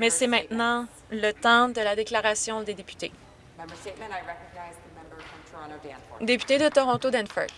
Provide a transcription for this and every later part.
Mais c'est maintenant le temps de la déclaration des députés. Député de Toronto Danforth.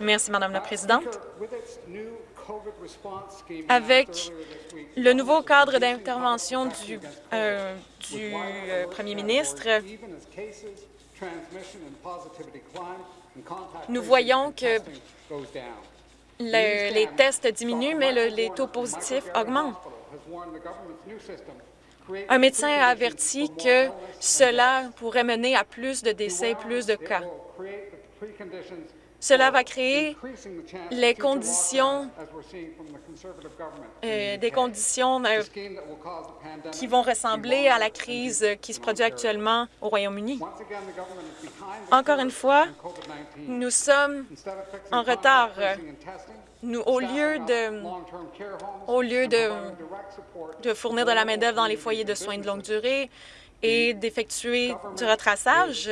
Merci, Madame la Présidente. Avec le nouveau cadre d'intervention du, euh, du euh, premier ministre, nous voyons que le- les tests diminuent, mais le- les taux positifs augmentent. Un médecin a averti que cela pourrait mener à plus de décès, plus de cas. Cela va créer les conditions, euh, des conditions euh, qui vont ressembler à la crise qui se produit actuellement au Royaume-Uni. Encore une fois, nous sommes en retard. Nous, au lieu de, au lieu de, de fournir de la main-d'œuvre dans les foyers de soins de longue durée et d'effectuer du retraçage,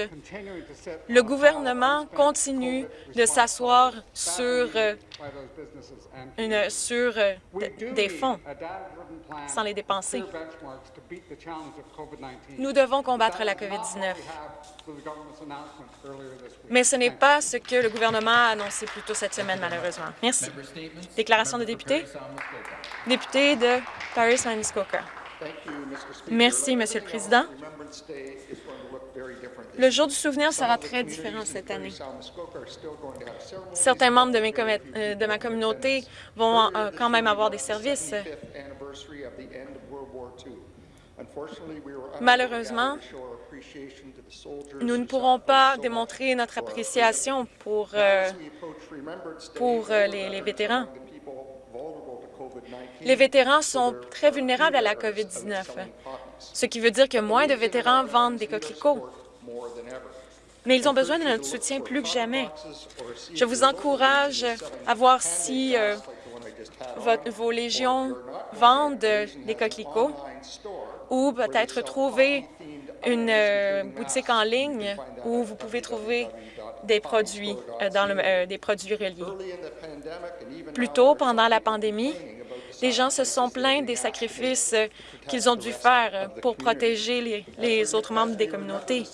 le gouvernement continue de s'asseoir sur, euh, sur euh, de- des fonds sans les dépenser. Nous devons combattre la COVID-19. Mais ce n'est pas ce que le gouvernement a annoncé plus tôt cette semaine, malheureusement. Merci. Déclaration de député. Député de Paris-Muskoka. Merci, Monsieur le Président. Le jour du souvenir sera très différent cette année. Certains membres de, euh, ma communauté vont euh, quand même avoir des services. Malheureusement, nous ne pourrons pas démontrer notre appréciation pour, euh, pour les vétérans. Les vétérans sont très vulnérables à la COVID-19, ce qui veut dire que moins de vétérans vendent des coquelicots. Mais ils ont besoin de notre soutien plus que jamais. Je vous encourage à voir si euh, vos légions vendent des coquelicots ou peut-être trouver une euh, boutique en ligne où vous pouvez trouver des produits, euh, dans des produits reliés. Plus tôt, pendant la pandémie, les gens se sont plaints des sacrifices euh, qu'ils ont dû faire euh, pour protéger les, autres membres des communautés.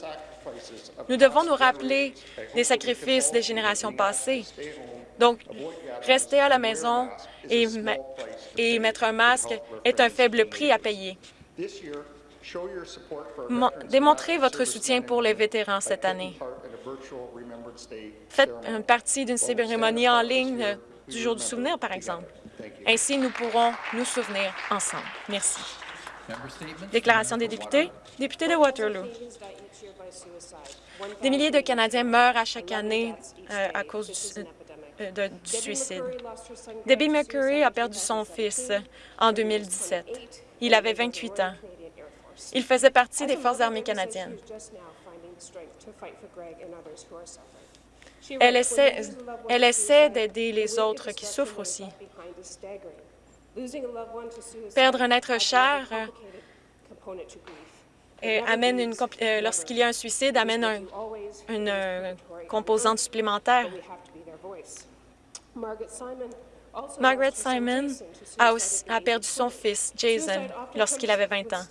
Nous devons nous rappeler des sacrifices des générations passées. Donc, rester à la maison et, mettre un masque est un faible prix à payer. Mon- Démontrez votre soutien pour les vétérans cette année. Faites une partie d'une cérémonie en ligne euh, du jour du souvenir, par exemple. Ainsi, nous pourrons nous souvenir ensemble. Merci. Déclaration des députés. Député de Waterloo. Des milliers de Canadiens meurent à chaque année euh, à cause du, euh, de- du suicide. Debbie McCurry a perdu son fils en 2017. Il avait 28 ans. Il faisait partie des Forces armées canadiennes. Elle essaie, elle essaie d'aider les autres qui souffrent aussi. Perdre un être cher euh, et amène une euh, lorsqu'il y a un suicide amène un- une euh, composante supplémentaire. Margaret Simon a, aussi- a perdu son fils, Jason, lorsqu'il avait 20 ans.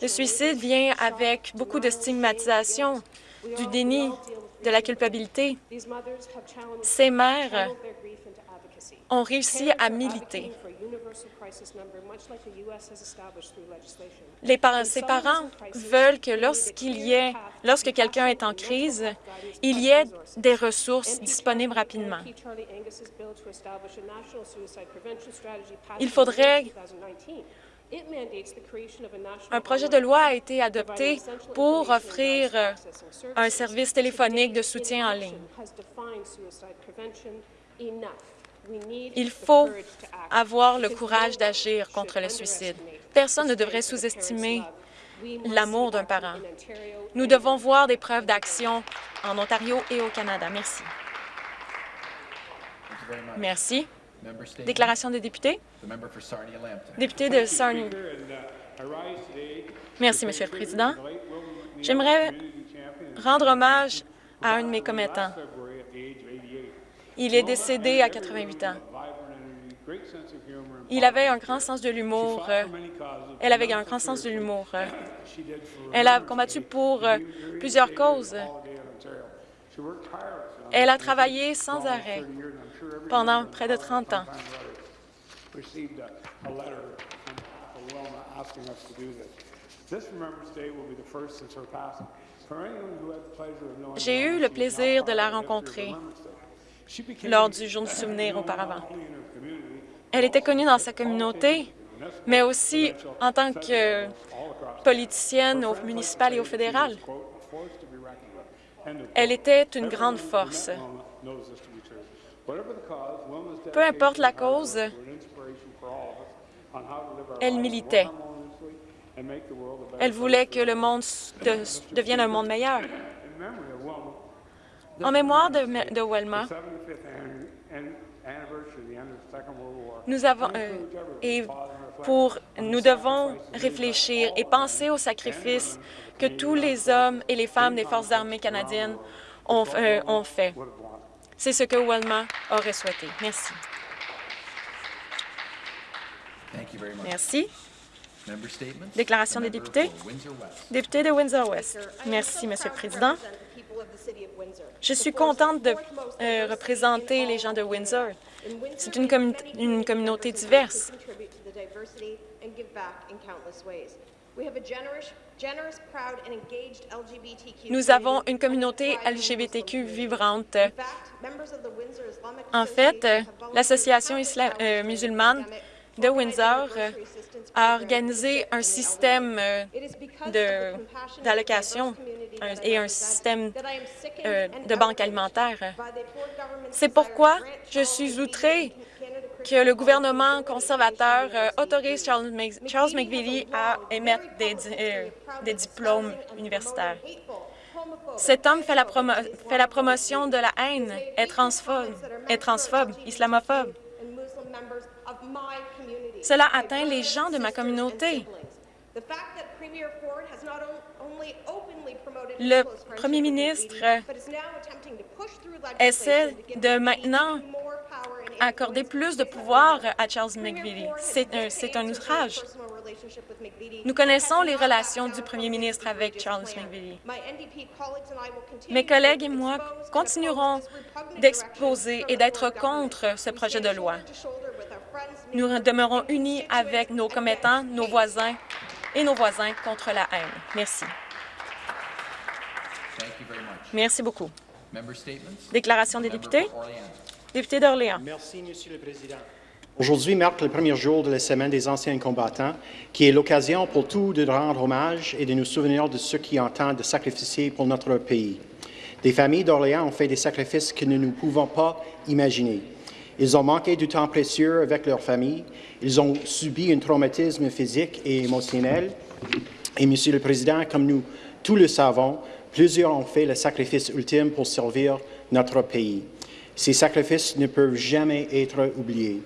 Le suicide vient avec beaucoup de stigmatisation, du déni, de la culpabilité. Ces mères ont réussi à militer. Ces parents veulent que lorsqu'il y ait, lorsque quelqu'un est en crise, il y ait des ressources disponibles rapidement. Il faudrait un projet de loi a été adopté pour offrir euh, un service téléphonique de soutien en ligne. Il faut avoir le courage d'agir contre le suicide. Personne ne devrait sous-estimer l'amour d'un parent. Nous devons voir des preuves d'action en Ontario et au Canada. Merci. Merci. Déclaration des députés. Député de Sarnia. Merci, Monsieur le Président. J'aimerais rendre hommage à un de mes commettants. Il est décédé à 88 ans. Il avait un grand sens de l'humour. euh, Elle avait un grand sens de l'humour. euh. Elle a combattu pour euh, plusieurs causes. Elle a travaillé sans arrêt pendant près de 30 ans. J'ai eu le plaisir de la rencontrer lors du Jour du souvenir auparavant. Elle était connue dans sa communauté, mais aussi en tant que politicienne au municipal et au fédéral. Elle était une grande force. Peu importe la cause, elle militait. Elle voulait que le monde de- devienne un monde meilleur. En mémoire de, de Welma, nous avons euh, pour nous devons réfléchir et penser aux sacrifices que tous les hommes et les femmes des forces armées canadiennes ont, euh, ont fait. C'est ce que Welma aurait souhaité. Merci. Merci. Déclaration des députés? Député de Windsor-West. Merci, Monsieur le Président. Je suis contente de euh, représenter les gens de Windsor. C'est une communauté diverse. Nous avons une communauté LGBTQ vibrante. En fait, euh, l'Association euh, musulmane de Windsor a organisé un système euh, d'allocation et un système euh, de banque alimentaire. C'est pourquoi je suis outrée que le gouvernement conservateur euh, autorise Charles, Charles McVitie à émettre euh, des diplômes universitaires. Cet homme fait la, promotion de la haine, est transphobe, est transphobe, islamophobe. Cela atteint les gens de ma communauté. Le premier ministre essaie de maintenant accorder plus de pouvoir à Charles McVitie. C'est un, c'est un outrage. Nous connaissons les relations du premier ministre avec Charles McVitie. Mes collègues et moi continuerons d'exposer et d'être contre ce projet de loi. Nous demeurons unis avec nos commettants, nos voisins et nos voisins contre la haine. Merci. Merci beaucoup. Déclaration des députés? Député d'Orléans. Merci, Monsieur le Président. Aujourd'hui marque le premier jour de la Semaine des anciens combattants, qui est l'occasion pour tous de rendre hommage et de nous souvenir de ceux qui ont de sacrifiés pour notre pays. Des familles d'Orléans ont fait des sacrifices que nous ne pouvons pas imaginer. Ils ont manqué du temps précieux avec leur famille. Ils ont subi un traumatisme physique et émotionnel. Et, Monsieur le Président, comme nous tous le savons, plusieurs ont fait le sacrifice ultime pour servir notre pays. Ces sacrifices ne peuvent jamais être oubliés.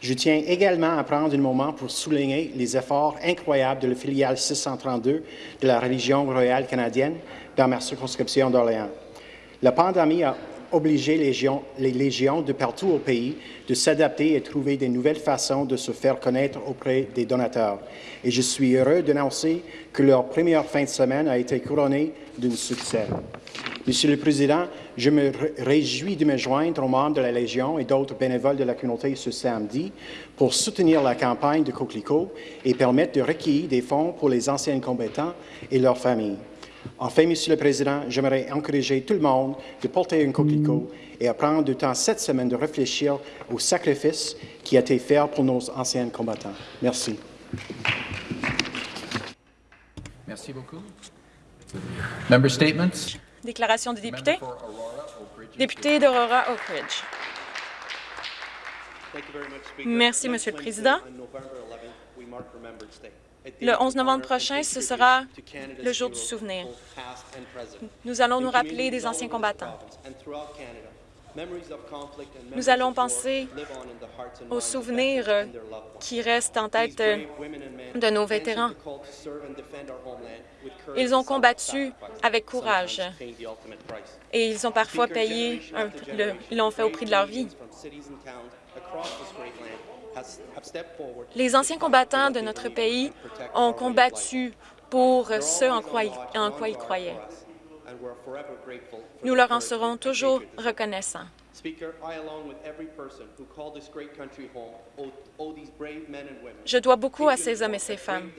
Je tiens également à prendre un moment pour souligner les efforts incroyables de la filiale 632 de la religion royale canadienne dans ma circonscription d'Orléans. La pandémie a obligé les légions, de partout au pays de s'adapter et trouver de nouvelles façons de se faire connaître auprès des donateurs. Et je suis heureux d'annoncer que leur première fin de semaine a été couronnée d'un succès. Monsieur le Président, je me ré- réjouis de me joindre aux membres de la Légion et d'autres bénévoles de la communauté ce samedi pour soutenir la campagne de Coquelicot et permettre de recueillir des fonds pour les anciens combattants et leurs familles. Enfin, Monsieur le Président, j'aimerais encourager tout le monde de porter un coquelicot et à prendre du temps cette semaine de réfléchir au sacrifice qui a été fait pour nos anciens combattants. Merci. Merci beaucoup. Member statements? Déclaration des députés. Député d'Aurora Oak Ridge. Merci, Monsieur le Président. Le 11 novembre prochain, ce sera le jour du souvenir. Nous allons nous rappeler des anciens combattants. Nous allons penser aux souvenirs qui restent en tête de nos vétérans. Ils ont combattu avec courage et ils ont parfois payé, ils l'ont fait au prix de leur vie. Les anciens combattants de notre pays ont combattu pour ce en quoi ils croyaient. Nous leur en serons toujours reconnaissants. Je dois beaucoup à ces hommes et ces femmes.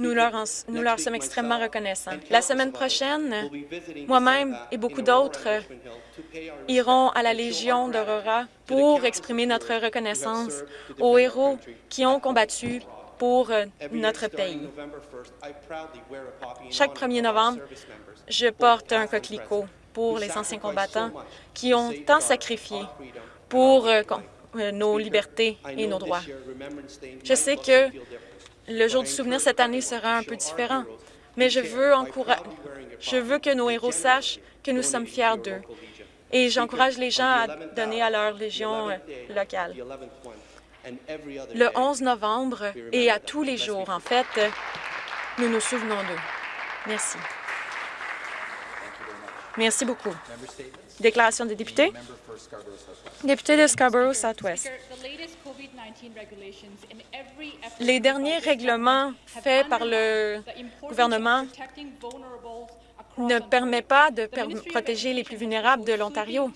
Nous leur, en- nous leur sommes extrêmement reconnaissants. La semaine prochaine, moi-même et beaucoup d'autres iront à la Légion d'Aurora pour exprimer notre reconnaissance aux héros qui ont combattu pour euh, notre pays. Chaque 1er novembre, je porte un coquelicot pour les anciens combattants qui ont tant sacrifié pour euh, euh, nos libertés et nos droits. Je sais que le jour du souvenir cette année sera un peu différent, mais je veux, je veux que nos héros sachent que nous sommes fiers d'eux. Et j'encourage les gens à donner à leur légion locale. Le 11 novembre et à tous les jours, en fait, nous nous souvenons d'eux. Merci. Merci beaucoup. Déclaration des députés. Député de Scarborough Southwest. Speaker, the latest COVID-19 regulations in every effort Les derniers règlements faits par le gouvernement ne Ontario. permet pas de protéger les plus vulnérables de l'Ontario.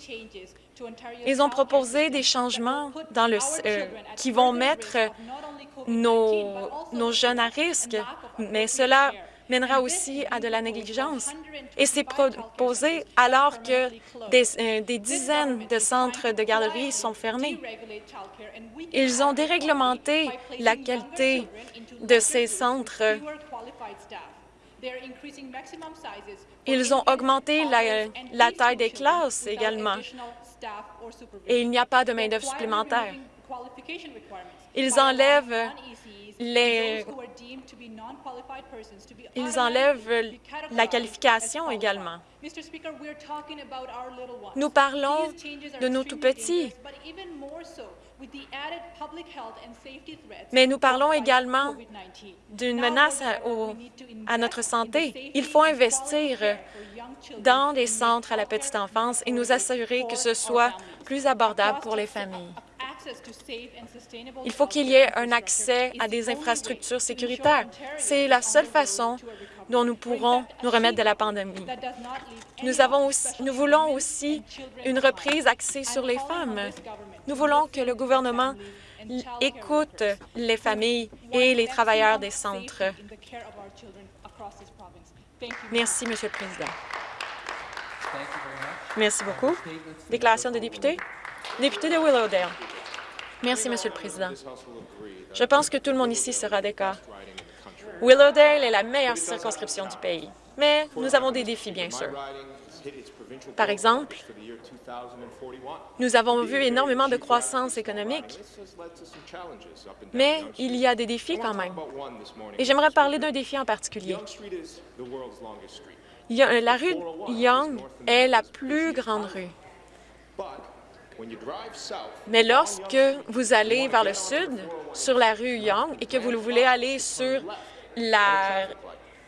Ils ont proposé des changements euh, qui vont mettre risk of not only COVID-19, nos, jeunes à risque, mais cela mènera aussi à de la négligence. Et c'est 125 childcare proposé alors que euh, des dizaines de centres de garderie sont fermés. Ils ont déréglementé la qualité de ces centres. Ils ont augmenté la- taille des classes également. Et il n'y a pas de main-d'œuvre supplémentaire. Ils enlèvent les- Ils enlèvent la qualification également. Nous parlons de nos tout-petits. Mais nous parlons également COVID-19. d'une menace à, au- à notre santé. Il faut investir dans des centres à la petite enfance et nous assurer que ce soit plus abordable pour les familles. Il faut qu'il y ait un accès à des infrastructures sécuritaires. C'est la seule façon dont nous pourrons nous remettre de la pandémie. Nous, avons aussi- nous voulons aussi une reprise axée sur les femmes. Nous voulons que le gouvernement écoute les familles et les travailleurs des centres. Merci, Monsieur le Président. Merci beaucoup. Déclaration des députés. Député de Willowdale. Merci, Monsieur le Président. Je pense que tout le monde ici sera d'accord. Willowdale est la meilleure circonscription du pays, mais nous avons des défis, bien sûr. Par exemple, nous avons vu énormément de croissance économique, mais il y a des défis quand même. Et j'aimerais parler d'un défi en particulier. La rue Young est la plus grande rue. Mais lorsque vous allez vers le sud, sur la rue Young, et que vous voulez aller sur la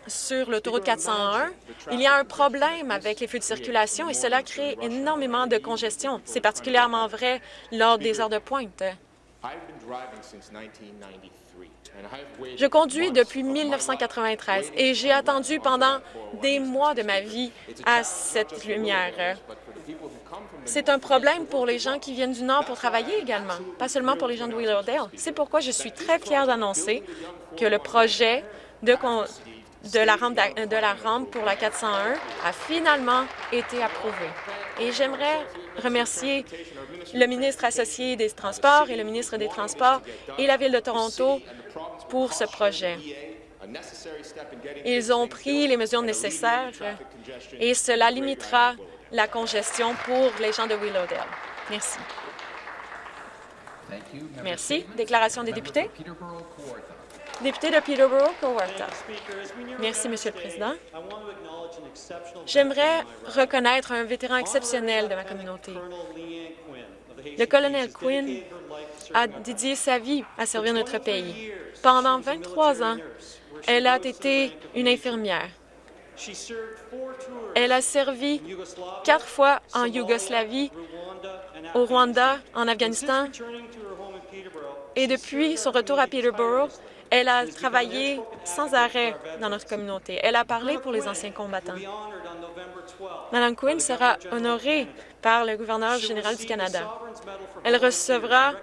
sur l'autoroute 401, il y a un problème avec les feux de circulation et cela crée énormément de congestion. C'est particulièrement vrai lors des heures de pointe. Je conduis depuis 1993 et j'ai attendu pendant des mois de ma vie à cette lumière. C'est un problème pour les gens qui viennent du Nord pour travailler également, pas seulement pour les gens de Willowdale. C'est pourquoi je suis très fière d'annoncer que le projet de, la rampe de la rampe pour la 401 a finalement été approuvé. Et j'aimerais remercier le ministre associé des Transports et le ministre des Transports et la Ville de Toronto pour ce projet. Ils ont pris les mesures nécessaires et cela limitera la congestion pour les gens de Willowdale. Merci. Merci. Déclaration des députés. Peterborough. Député de Peterborough-Kawartha. Merci, Monsieur le Président. J'aimerais reconnaître un vétéran exceptionnel de ma communauté. Le colonel Quinn a dédié sa vie à servir notre pays. Pendant 23 ans, elle a été une infirmière. Elle a servi quatre fois en Yougoslavie, au Rwanda, en Afghanistan, et depuis son retour à Peterborough, elle a travaillé sans arrêt dans notre communauté. Elle a parlé pour les anciens combattants. Madame Quinn sera honorée par le gouverneur général du Canada. Elle recevra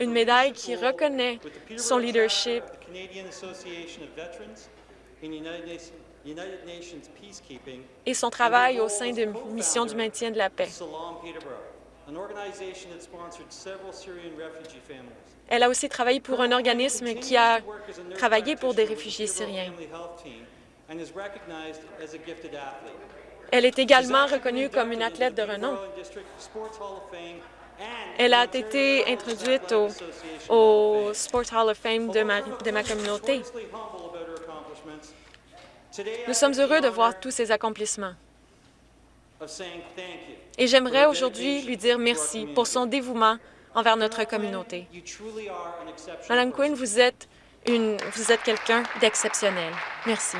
une médaille qui reconnaît son leadership et son travail au sein de missions du maintien de la paix. Elle a aussi travaillé pour un organisme qui a travaillé pour des réfugiés syriens. Elle est également reconnue comme une athlète de renom. Elle a été introduite au, au Sport Hall of Fame de ma, de ma communauté. Nous sommes heureux de voir tous ces accomplissements. Et j'aimerais aujourd'hui lui dire merci pour son dévouement envers notre communauté. Madame Quinn, vous êtes, une, vous êtes quelqu'un d'exceptionnel. Merci.